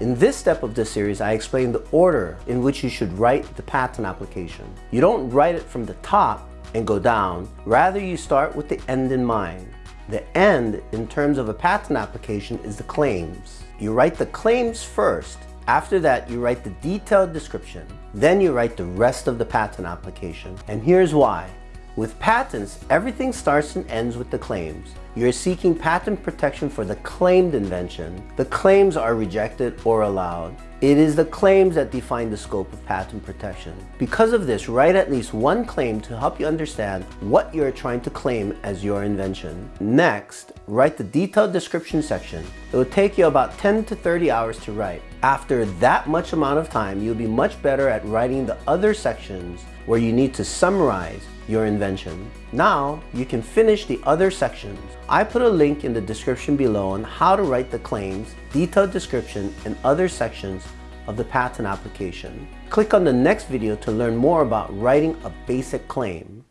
In this step of this series, I explain the order in which you should write the patent application. You don't write it from the top and go down. Rather, you start with the end in mind. The end, in terms of a patent application, is the claims. You write the claims first. After that, you write the detailed description. Then you write the rest of the patent application. And here's why. With patents, everything starts and ends with the claims. You're seeking patent protection for the claimed invention. The claims are rejected or allowed. It is the claims that define the scope of patent protection. Because of this, write at least one claim to help you understand what you're trying to claim as your invention. Next, write the detailed description section. It will take you about 10 to 30 hours to write. After that much amount of time, you'll be much better at writing the other sections where you need to summarize your invention. Now, you can finish the other sections. I put a link in the description below on how to write the claims, detailed description, and other sections of the patent application. Click on the next video to learn more about writing a basic claim.